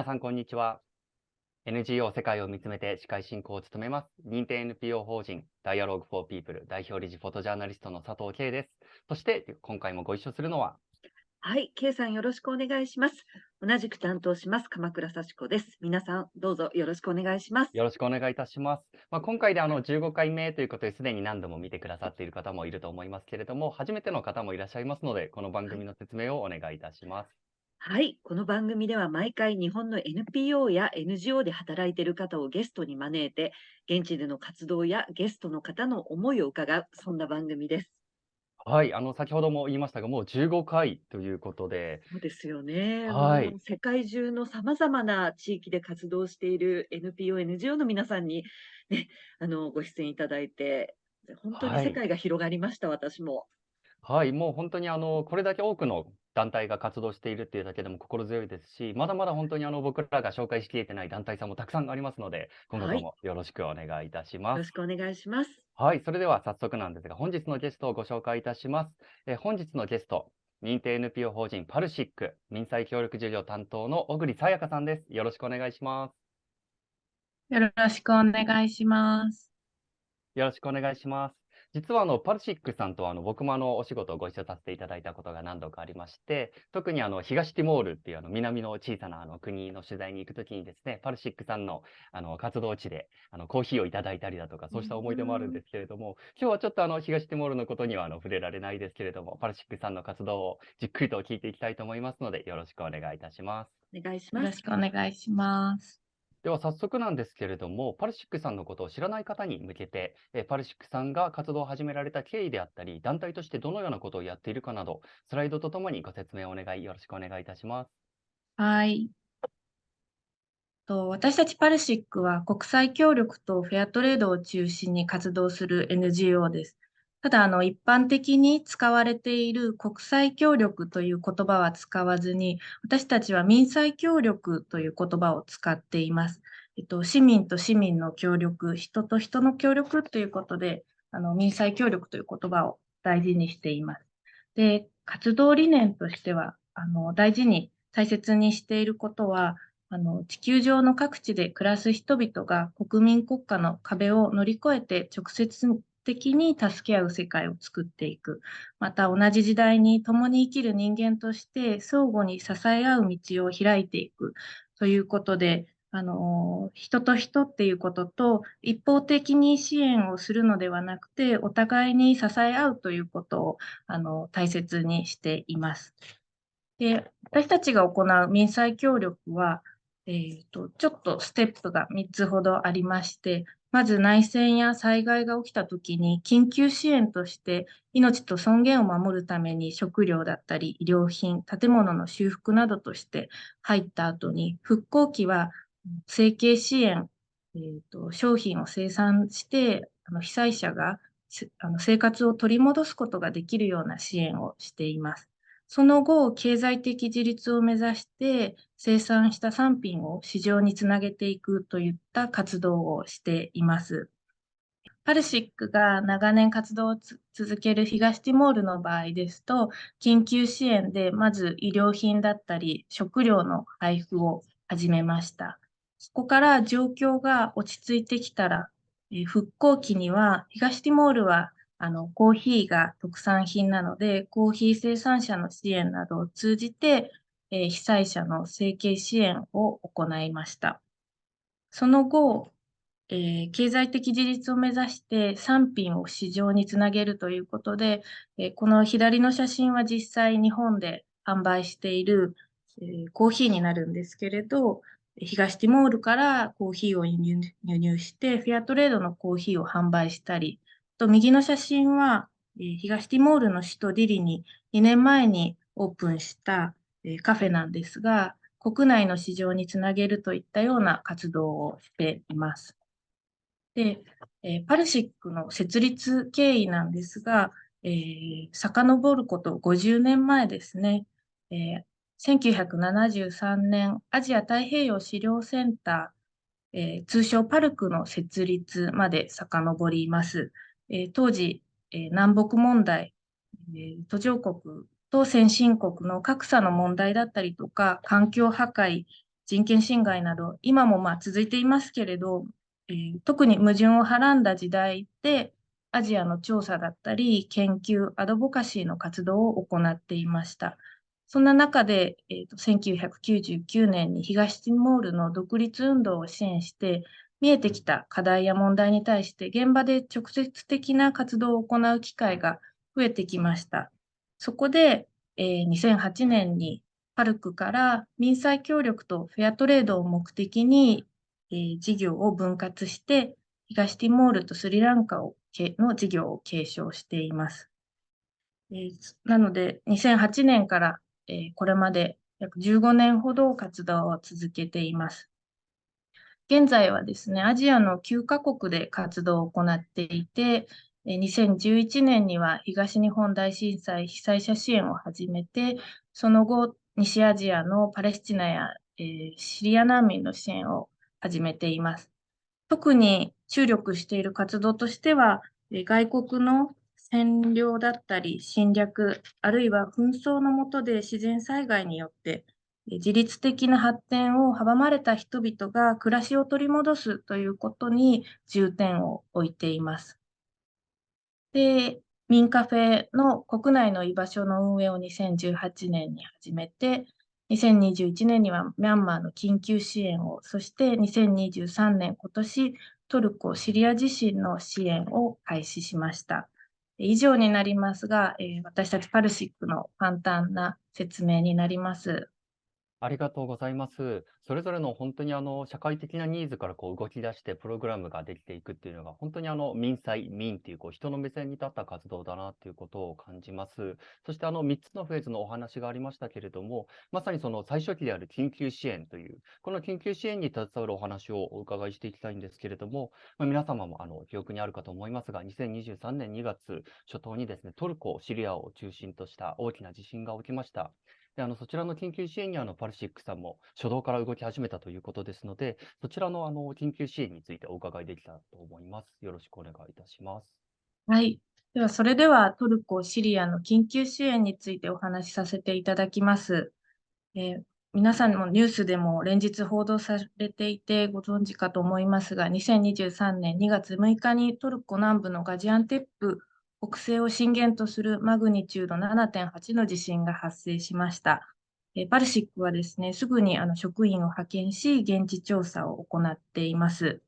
皆さん、こんにちは。NGO 世界を見つめて司会進行を務めます。認定 NPO 法人 Dialogue for People 代表理事フォトジャーナリストの佐藤圭です。そして、今回もご一緒するのは、はい、K さんよろしくお願いします。同じく担当します、鎌倉幸子です。皆さん、どうぞよろしくお願いします。よろしくお願いいたします。まあ、今回であの15回目ということで、すでに何度も見てくださっている方もいると思いますけれども、初めての方もいらっしゃいますので、この番組の説明をお願いいたします。はい、この番組では毎回日本の NPO や NGO で働いている方をゲストに招いて、現地での活動やゲストの方の思いを伺う、そんな番組です。はい、あの先ほども言いましたが、もう15回ということで、そうですよね。はい世界中のさまざまな地域で活動している NPO、NGO の皆さんに、ね、あのご出演いただいて、本当にはい世界が広がりました、私も。はい、もう本当にあのこれだけ多くの団体が活動しているっていうだけでも心強いですし、まだまだ本当にあの僕らが紹介しきれてない団体さんもたくさんありますので、今後ともよろしくお願いいたしよます。ろしくお願いします。はい、それでは早速なんですが、本日のゲストをご紹介いたします。えー本日のゲスト、認定 NPO 法人パルシック民際協力事業担当の小栗さやかさんです。よろしくお願いします。よろしくお願いします。よろしくお願いします。実はあのパルシックさんとあの僕もあのお仕事をご一緒させていただいたことが何度かありまして、特にあの東ティモールっていうあの南の小さなあの国の取材に行くときにですね、パルシックさんのあの活動地であのコーヒーをいただいたりだとか、そうした思い出もあるんですけれども、今日はちょっとあの東ティモールのことにはあの触れられないですけれども、パルシックさんの活動をじっくりと聞いていきたいと思いますので、よろしくお願いいたします。お願いしますよろし。くお願いします。では早速なんですけれども、パルシックさんのことを知らない方に向けて、えパルシックさんが活動を始められた経緯であったり、団体としてどのようなことをやっているかなど、スライドとともにご説明をお願い、よろしくお願いいたします。はい。と私たちパルシックは国際協力とフェアトレードを中心に活動する NGO です。ただ、あの、一般的に使われている国際協力という言葉は使わずに、私たちは民際協力という言葉を使っています。えっと、市民と市民の協力、人と人の協力ということで、あの、民際協力という言葉を大事にしています。で、活動理念としては、あの、大事に大切にしていることは、あの、地球上の各地で暮らす人々が国民国家の壁を乗り越えて直接的に助け合う世界を作っていく。また同じ時代に共に生きる人間として相互に支え合う道を開いていくということで、あの、人と人っていうことと一方的に支援をするのではなくて、お互いに支え合うということを、あの、大切にしています。で、私たちが行う民際協力は、えーと、ちょっとステップが3つほどありまして、まず内戦や災害が起きたときに緊急支援として命と尊厳を守るために食料だったり医療品、建物の修復などとして入った後に復興期は生計支援、えーと、商品を生産してあの被災者があの生活を取り戻すことができるような支援をしています。その後、経済的自立を目指して生産した産品を市場につなげていくといった活動をしています。パルシックが長年活動を続ける東ティモールの場合ですと、緊急支援でまず医療品だったり食料の配布を始めました。そこから状況が落ち着いてきたら、復興期には東ティモールはあの、コーヒーが特産品なので、コーヒー生産者の支援などを通じて、えー、被災者の生計支援を行いました。その後、えー、経済的自立を目指して産品を市場につなげるということで、えー、この左の写真は実際日本で販売している、えコーヒーになるんですけれど、東ティモールからコーヒーを輸入して、フェアトレードのコーヒーを販売したり、と右の写真は、え、東ティモールの首都ディリに2年前にオープンした、え、カフェなんですが、国内の市場につなげるといったような活動をしています。で、え、パルシックの設立経緯なんですが、えー、遡ること50年前ですね、え1973年アジア太平洋資料センター、え通称パルクの設立まで遡ります。えー、当時、えー、南北問題、えー、途上国と先進国の格差の問題だったりとか、環境破壊、人権侵害など、今もまあ続いていますけれど、えー、特に矛盾をはらんだ時代で、アジアの調査だったり、研究、アドボカシーの活動を行っていました。そんな中で、えーと、1999年に東ティモールの独立運動を支援して、見えてきた課題や問題に対して現場で直接的な活動を行う機会が増えてきました。そこで、えー、2008年にパルクから民際協力とフェアトレードを目的に、えー、事業を分割して、東ティモールとスリランカをの事業を継承しています。えー、なので、2008年から、えー、これまで約15年ほど活動を続けています。現在はですね、アジアの9カ国で活動を行っていて、2011年には東日本大震災被災者支援を始めて、その後、西アジアのパレスチナや、えー、シリア難民の支援を始めています。特に注力している活動としては、外国の占領だったり侵略、あるいは紛争の下で自然災害によって自律的な発展を阻まれた人々が暮らしを取り戻すということに重点を置いています。で、民カフェの国内の居場所の運営を2018年に始めて、2021年にはミャンマーの緊急支援を、そして2023年、今年、トルコ、シリア地震の支援を開始しました。以上になりますが、え、私たちパルシックの簡単な説明になります。ありがとうございます。それぞれの本当にあの社会的なニーズからこう動き出してプログラムができていくっていうのが本当にあの民際、民っていうこう人の目線に立った活動だなっていうことを感じます。そしてあの3つのフェーズのお話がありましたけれども、まさにその最初期である緊急支援という、この緊急支援に携わるお話をお伺いしていきたいんですけれども、まあ、皆様もあの記憶にあるかと思いますが、2023年2月初頭にですね、トルコ、シリアを中心とした大きな地震が起きました。であのそちらの緊急支援にあのパルシックさんも初動から動き始めたということですので、そちらのあの緊急支援についてお伺いできたらと思います。よろしくお願いいたします。はい。では、それではトルコ、シリアの緊急支援についてお話しさせていただきます。えー、皆さんもニュースでも連日報道されていてご存知かと思いますが、2023年2月6日にトルコ南部のガジアンテップ北西を震源とするマグニチュード7.8の地震が発生しました。えパルシックはですね、すぐにあの職員を派遣し、現地調査を行っています。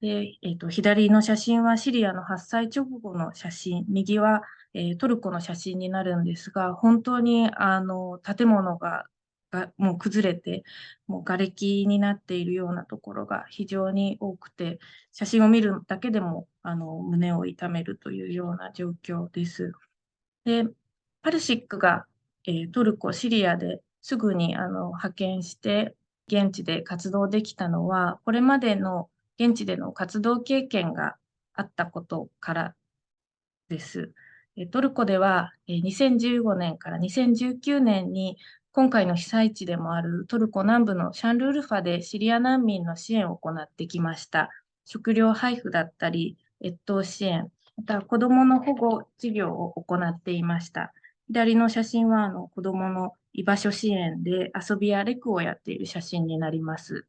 でえーと、左の写真はシリアの発災直後の写真、右は、えー、トルコの写真になるんですが、本当にあの建物ががもう崩れて、もう瓦礫になっているようなところが非常に多くて、写真を見るだけでもあの胸を痛めるというような状況です。で、パルシックが、えー、トルコ、シリアですぐにあの派遣して現地で活動できたのは、これまでの現地での活動経験があったことからです。トルコでは2015年から2019年に今回の被災地でもあるトルコ南部のシャンルールファでシリア難民の支援を行ってきました。食料配布だったり、越冬支援、また子どもの保護事業を行っていました。左の写真はあの子どもの居場所支援で遊びやレクをやっている写真になります。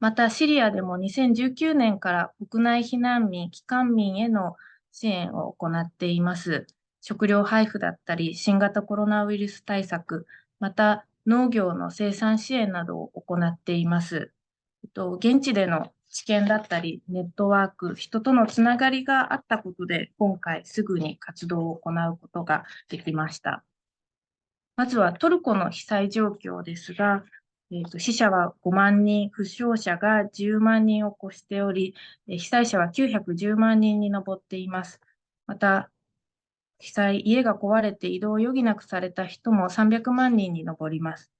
また、シリアでも2019年から国内避難民、帰還民への支援を行っています。食料配布だったり、新型コロナウイルス対策、また農業の生産支援などを行っています。現地での知見だったり、ネットワーク、人とのつながりがあったことで、今回すぐに活動を行うことができました。まずはトルコの被災状況ですが、えーと、死者は5万人、負傷者が10万人を超しており、被災者は910万人に上っています。また、被災、家が壊れて移動を余儀なくされた人も300万人に上ります。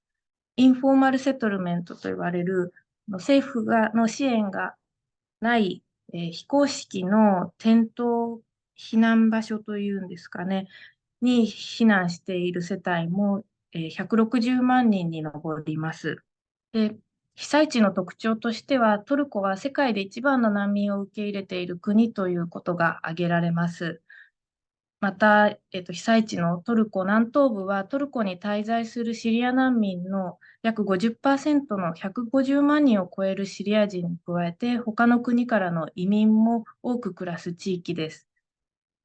インフォーマルセトルメントと言われる政府がの支援がない、えー、非公式の転倒避難場所というんですかね、に避難している世帯も、えー、160万人に上ります。で被災地の特徴としては、トルコは世界で一番の難民を受け入れている国ということが挙げられます。また、えっと、被災地のトルコ南東部はトルコに滞在するシリア難民の約50%の150万人を超えるシリア人に加えて他の国からの移民も多く暮らす地域です。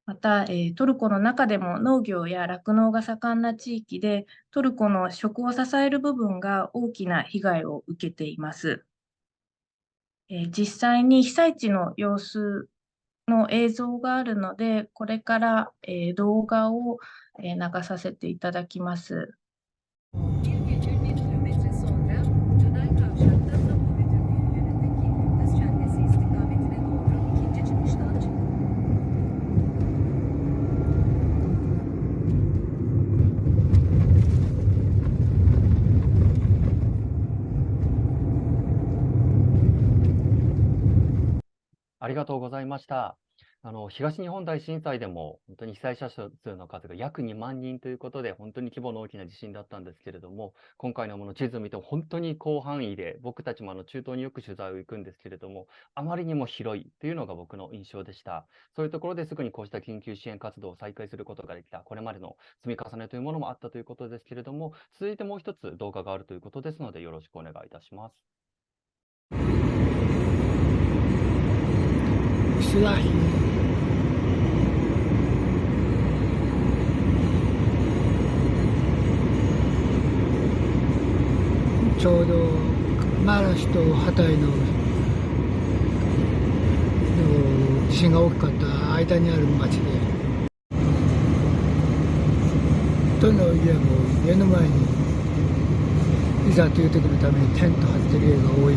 また、えー、トルコの中でも農業や酪農が盛んな地域でトルコの食を支える部分が大きな被害を受けています。えー、実際に被災地の様子の映像があるので、これから、え、動画を、え、流させていただきます。ありがとうございました。あの、東日本大震災でも、本当に被災者数の数が約2万人ということで、本当に規模の大きな地震だったんですけれども、今回のもの地図を見ても本当に広範囲で、僕たちもあの中東によく取材を行くんですけれども、あまりにも広いというのが僕の印象でした。そういうところですぐにこうした緊急支援活動を再開することができた、これまでの積み重ねというものもあったということですけれども、続いてもう一つ動画があるということですので、よろしくお願いいたします。ちょうどマラシとハタイの地震が大きかった間にある町で。どの家も家の前にいざという時のためにテント張ってる家が多い。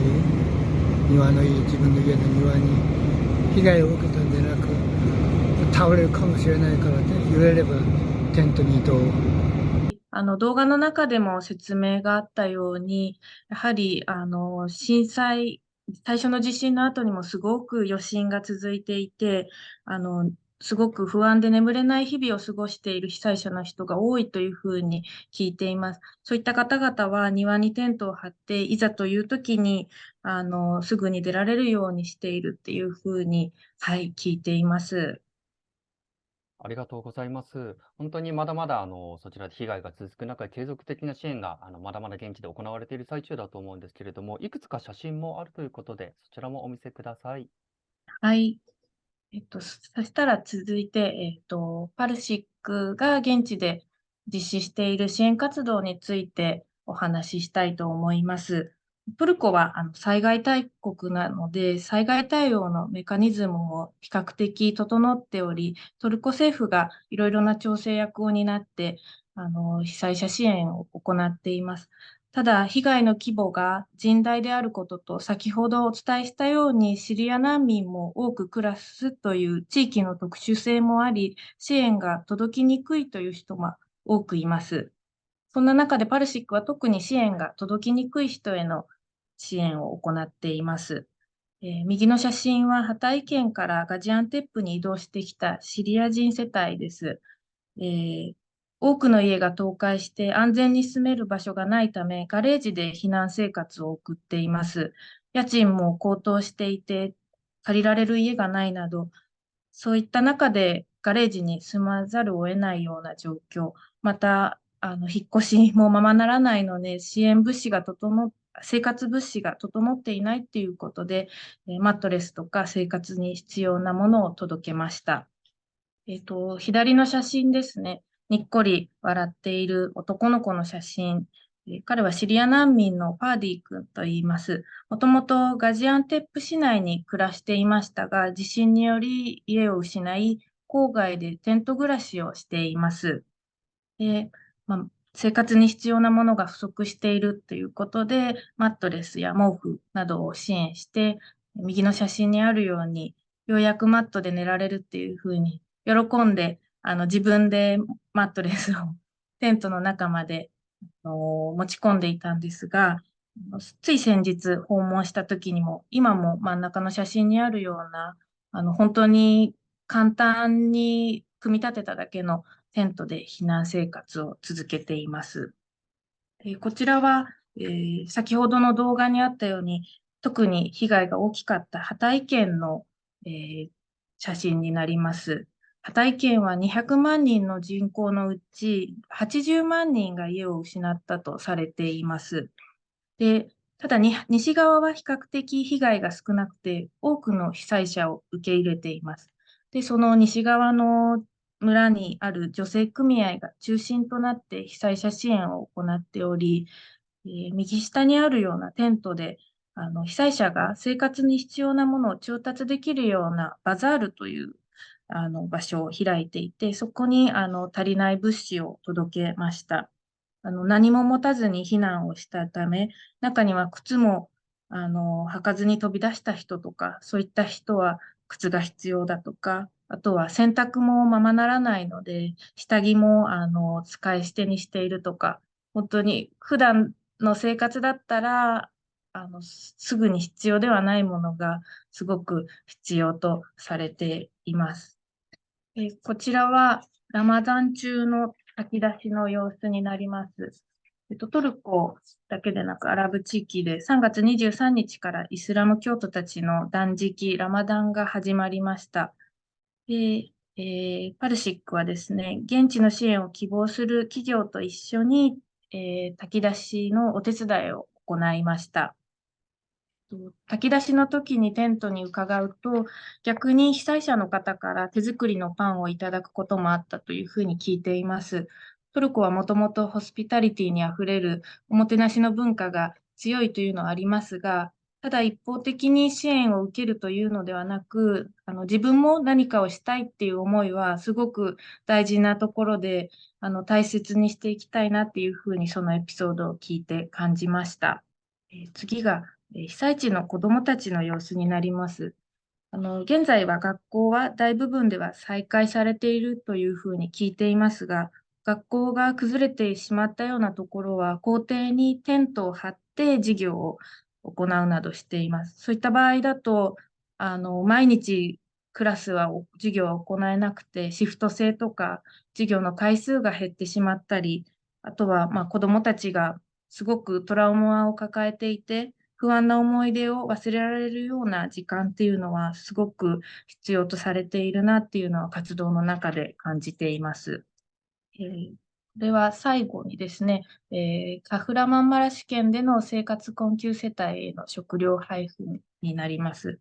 庭のいい自分の家の庭に。被害を受けたんでなく倒れるかもしれないからね揺れればテントに移動。あの動画の中でも説明があったようにやはりあの震災最初の地震の後にもすごく余震が続いていてあのすごく不安で眠れない日々を過ごしている被災者の人が多いというふうに聞いています。そういった方々は庭にテントを張って、いざという時に、あの、すぐに出られるようにしているっていうふうに、はい、聞いています。ありがとうございます。本当にまだまだあのそちらで被害が続く中、継続的な支援があのまだまだ現地で行われている最中だと思うんですけれども、いくつか写真もあるということで、そちらもお見せください。はい。えっと、そしたら続いて、えっと、パルシックが現地で実施している支援活動についてお話ししたいと思います。トルコはあの災害大国なので、災害対応のメカニズムも比較的整っており、トルコ政府がいろいろな調整役を担って、あの被災者支援を行っています。ただ、被害の規模が甚大であることと、先ほどお伝えしたように、シリア難民も多く暮らすという地域の特殊性もあり、支援が届きにくいという人も多くいます。そんな中でパルシックは特に支援が届きにくい人への支援を行っています。えー、右の写真はハタイ県からガジアンテップに移動してきたシリア人世帯です。えー、多くの家が倒壊して安全に住める場所がないため、ガレージで避難生活を送っています。家賃も高騰していて、借りられる家がないなど、そういった中でガレージに住まざるを得ないような状況、また、あの引っ越しもままならないので、支援物資が整っ生活物資が整っていないっていうことで、マットレスとか生活に必要なものを届けました。えっ、と、左の写真ですね。にっこり笑っている男の子の写真。彼はシリア難民のパーディ君と言います。もともとガジアンテップ市内に暮らしていましたが、地震により家を失い、郊外でテント暮らしをしています。でまあ、生活に必要なものが不足しているということで、マットレスや毛布などを支援して、右の写真にあるように、ようやくマットで寝られるっていうふうに喜んであの自分でマットレスを テントの中まであの持ち込んでいたんですが、つい先日訪問した時にも、今も真ん中の写真にあるような、あの本当に簡単に組み立てただけのテントで避難生活を続けています。えこちらは、えー、先ほどの動画にあったように、特に被害が大きかったハタイ県の、えー、写真になります。ハタイ県は200万人の人口のうち80万人が家を失ったとされています。で、ただに西側は比較的被害が少なくて、多くの被災者を受け入れています。で、その西側の村にある女性組合が中心となって被災者支援を行っており、えー右下にあるようなテントで、あの被災者が生活に必要なものを調達できるようなバザールというあの場所を開いていて、そこにあの足りない物資を届けました。あの何も持たずに避難をしたため、中には靴もあの履かずに飛び出した人とか、そういった人は靴が必要だとか、あとは洗濯もままならないので、下着もあの使い捨てにしているとか、本当に普段の生活だったら、あのすぐに必要ではないものがすごく必要とされています。えこちらはラマダン中の炊き出しの様子になります。えっと、トルコだけでなくアラブ地域で3月23日からイスラム教徒たちの断食、ラマダンが始まりました。で、えーパルシックはですね、現地の支援を希望する企業と一緒に、えー炊き出しのお手伝いを行いました。炊き出しの時にテントに伺うと、逆に被災者の方から手作りのパンをいただくこともあったというふうに聞いています。トルコはもともとホスピタリティにあふれるおもてなしの文化が強いというのはありますが、ただ一方的に支援を受けるというのではなく、あの自分も何かをしたいっていう思いはすごく大事なところで、あの大切にしていきたいなっていうふうにそのエピソードを聞いて感じました。えー次が、被災地の子どもたちの様子になります。あの現在は学校は大部分では再開されているというふうに聞いていますが、学校が崩れてしまったようなところは校庭にテントを張って授業を行うなどしています。そういった場合だと、あの毎日クラスは授業は行えなくて、シフト制とか授業の回数が減ってしまったり、あとはまあ子どもたちがすごくトラウマを抱えていて、不安な思い出を忘れられるような時間っていうのはすごく必要とされているなっていうのは活動の中で感じています。えーこれは最後にですね、えーカフラマンマラシ県での生活困窮世帯への食料配布になります。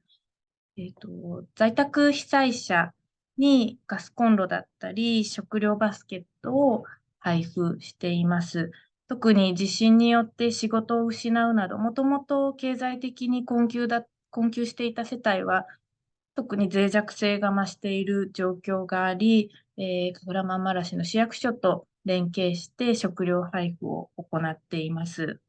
えーと、在宅被災者にガスコンロだったり、食料バスケットを配布しています。特に地震によって仕事を失うなど、もともと経済的に困窮だ、困窮していた世帯は、特に脆弱性が増している状況があり、えー、カフラマンマラシの市役所と連携して食料配布を行っています。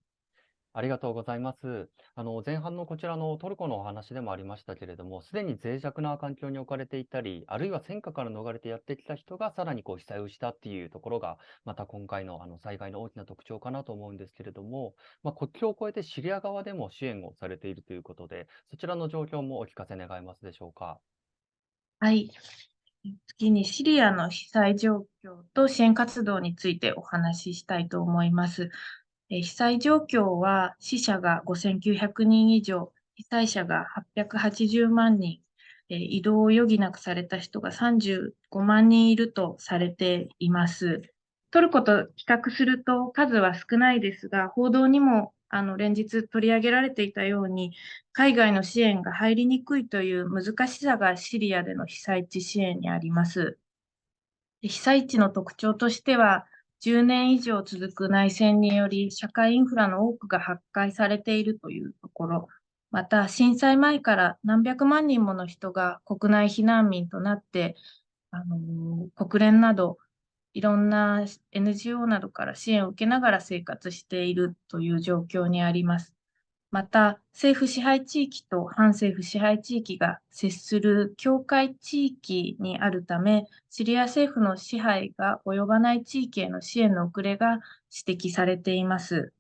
ありがとうございます。あの、前半のこちらのトルコのお話でもありましたけれども、すでに脆弱な環境に置かれていたり、あるいは戦火から逃れてやってきた人がさらにこう被災をしたっていうところが、また今回のあの災害の大きな特徴かなと思うんですけれども、まあ、国境を越えてシリア側でも支援をされているということで、そちらの状況もお聞かせ願えますでしょうか？はい。次にシリアの被災状況と支援活動についてお話ししたいと思います。被災状況は死者が5900人以上、被災者が880万人、移動を余儀なくされた人が35万人いるとされています。トルコと比較すると数は少ないですが、報道にもあの連日取り上げられていたように、海外の支援が入りにくいという難しさがシリアでの被災地支援にあります。被災地の特徴としては、10年以上続く内戦により社会インフラの多くが破壊されているというところ、また震災前から何百万人もの人が国内避難民となって、あの国連などいろんな NGO などから支援を受けながら生活しているという状況にあります。また、政府支配地域と反政府支配地域が接する境界地域にあるため、シリア政府の支配が及ばない地域への支援の遅れが指摘されています。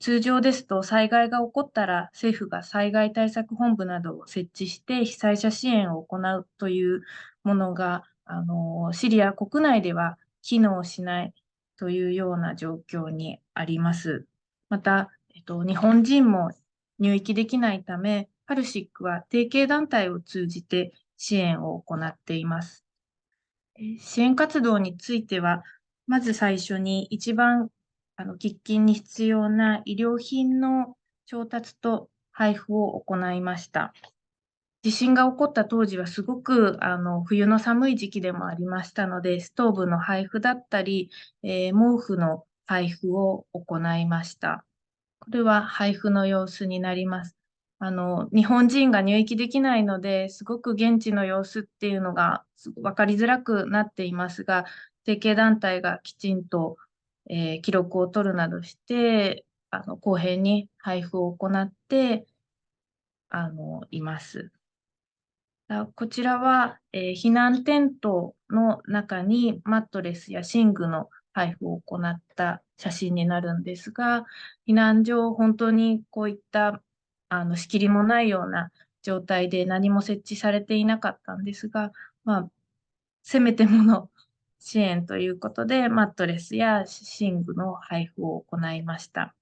通常ですと、災害が起こったら政府が災害対策本部などを設置して被災者支援を行うというものが、あのシリア国内では機能しないというような状況にあります。また、えっと、日本人も入域できないため、パルシックは提携団体を通じて支援を行っています。支援活動については、まず最初に一番あの喫緊に必要な医療品の調達と配布を行いました。地震が起こった当時はすごくあの冬の寒い時期でもありましたので、ストーブの配布だったり、えー毛布の配布を行いました。これは配布の様子になります。あの、日本人が入域できないので、すごく現地の様子っていうのが分かりづらくなっていますが、提携団体がきちんと、えー記録を取るなどして、あの、公平に配布を行って、あの、います。こちらは、えー避難テントの中にマットレスや寝具の配布を行った写真になるんですが、避難所を、本当にこういったあの仕切りもないような状態で何も設置されていなかったんですが、まあ、せめてもの支援ということで、マットレスや寝具の配布を行いました。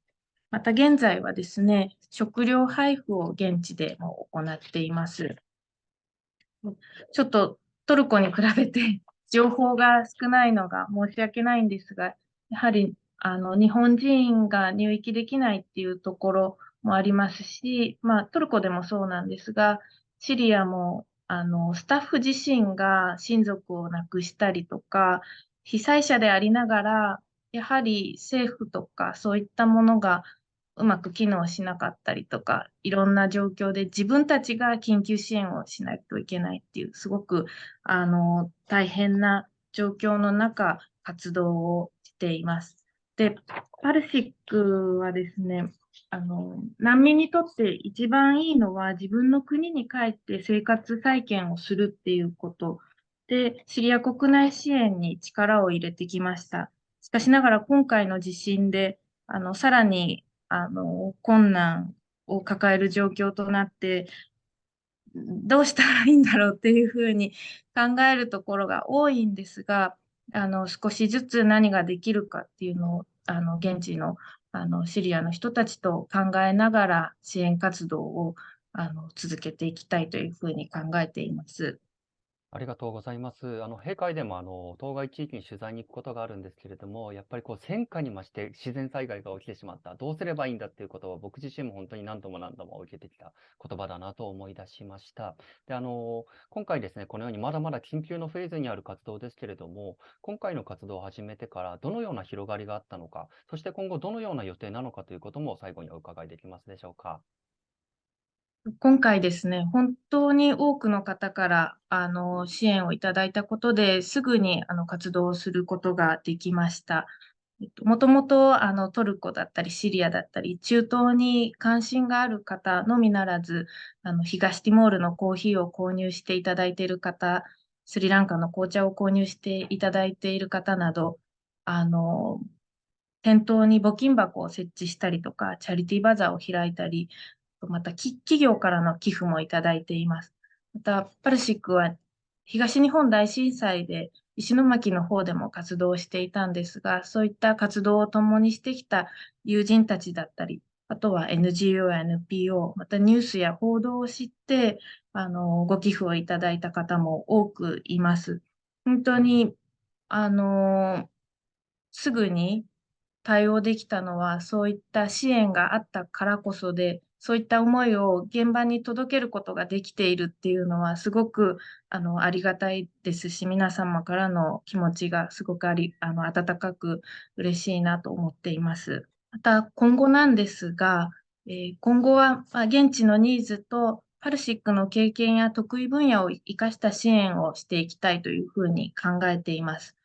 また現在はですね、食料配布を現地でも行っています。ちょっとトルコに比べて情報が少ないのが申し訳ないんですが、やはりあの日本人が入域できないっていうところもありますし、まあ、トルコでもそうなんですが、シリアもあのスタッフ自身が親族を亡くしたりとか、被災者でありながら、やはり政府とかそういったものがうまく機能しなかったりとか、いろんな状況で自分たちが緊急支援をしないといけないっていう、すごくあの大変な状況の中、活動をしています。で、パルシックはですね、あの難民にとって一番いいのは自分の国に帰って生活再建をするっていうことで、シリア国内支援に力を入れてきました。しかしながら今回の地震で、あのさらにあの困難を抱える状況となって、どうしたらいいんだろうっていうふうに考えるところが多いんですが、あの少しずつ何ができるかっていうのをあの現地のあのシリアの人たちと考えながら支援活動をあの続けていきたいというふうに考えています。ありがとうございます。あの、閉会でも、あの、当該地域に取材に行くことがあるんですけれども、やっぱりこう、戦火に増して自然災害が起きてしまった。どうすればいいんだっていうことを僕自身も本当に何度も何度も受けてきた言葉だなと思い出しました。で、あの、今回ですね、このようにまだまだ緊急のフェーズにある活動ですけれども、今回の活動を始めてからどのような広がりがあったのか、そして今後どのような予定なのかということも最後にお伺いできますでしょうか。今回ですね、本当に多くの方からあの支援をいただいたことですぐにあの活動をすることができました。もともとあのトルコだったりシリアだったり中東に関心がある方のみならずあの東ティモールのコーヒーを購入していただいている方スリランカの紅茶を購入していただいている方などあの店頭に募金箱を設置したりとかチャリティーバザーを開いたりまた企業からの寄付もいただいています。またパルシックは東日本大震災で石巻の方でも活動していたんですが、そういった活動を共にしてきた友人たちだったり、あとは NGO や NPO、またニュースや報道を知って、あの、ご寄付をいただいた方も多くいます。本当に、あの、すぐに対応できたのは、そういった支援があったからこそで、そういった思いを現場に届けることができているっていうのは、すごくあのありがたいですし、皆様からの気持ちがすごくありあの温かく嬉しいなと思っています。また、今後なんですが、えー今後は、現地のニーズとパルシックの経験や得意分野を生かした支援をしていきたいというふうに考えています。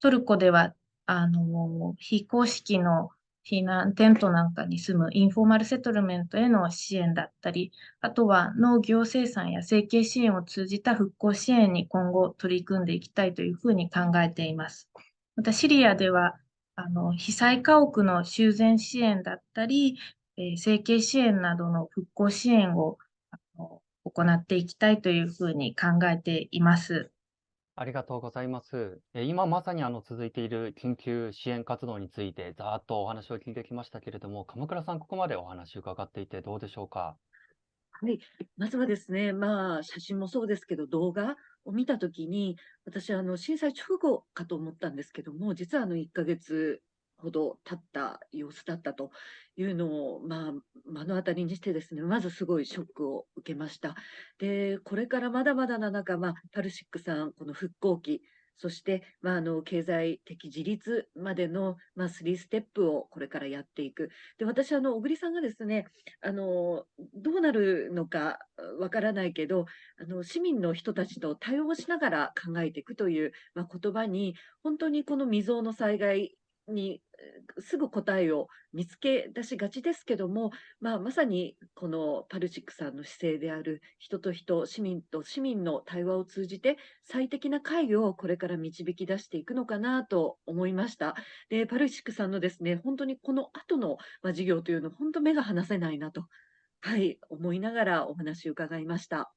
トルコでは、あの、非公式の避難テントなんかに住むインフォーマルセトルメントへの支援だったり、あとは農業生産や生計支援を通じた復興支援に今後取り組んでいきたいというふうに考えています。またシリアではあの被災家屋の修繕支援だったり、えー生計支援などの復興支援を行っていきたいというふうに考えています。ありがとうございます。え今まさにあの続いている緊急支援活動についてざーっとお話を聞いてきましたけれども、鎌倉さん、ここまでお話を伺っていてどうでしょうか？はい。まずはですね、まあ、写真もそうですけど、動画を見たときに、私、あの、震災直後かと思ったんですけども、実はあの、1ヶ月ほど経った様子だったというのを、まあ、目の当たりにしてですね、まずすごいショックを受けました。で、これからまだまだな中、まあ、パルシックさん、この復興期、そして、まあ、あの、経済的自立までの、まあ、3ステップをこれからやっていく。で、私、あの、小栗さんがですね、あの、どうなるのかわからないけど、あの、市民の人たちと対応しながら考えていくという、まあ、言葉に、本当にこの未曾有の災害にすぐ答えを見つけ出しがちですけども、まあ、まさにこのパルチックさんの姿勢である人と人、市民と市民の対話を通じて最適な会議をこれから導き出していくのかなと思いました。で、パルチックさんのですね、本当にこの後の、まあ、事業というの、本当目が離せないなと、はい、思いながらお話を伺いました。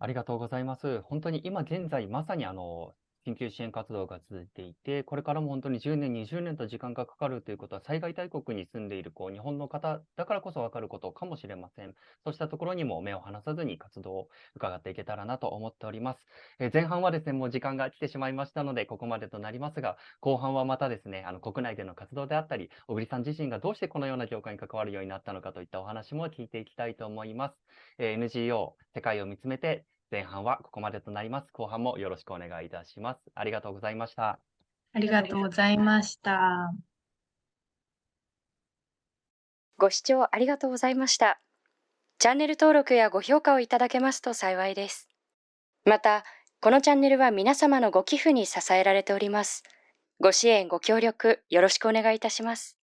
ありがとうございます。本当に今現在、まさにあの、緊急支援活動が続いていて、これからも本当に10年、20年と時間がかかるということは、災害大国に住んでいるこう日本の方だからこそ分かることかもしれません。そうしたところにも目を離さずに活動を伺っていけたらなと思っております。えー前半はですね、もう時間が来てしまいましたので、ここまでとなりますが、後半はまたですね、あの国内での活動であったり、小栗さん自身がどうしてこのような業界に関わるようになったのかといったお話も聞いていきたいと思います。えー NGO、世界を見つめて、前半はここまでとなります。後半もよろしくお願いいたします。ありがとうございました。ありがとうございました。ご視聴ありがとうございました。チャンネル登録やご評価をいただけますと幸いです。また、このチャンネルは皆様のご寄付に支えられております。ご支援、ご協力、よろしくお願いいたします。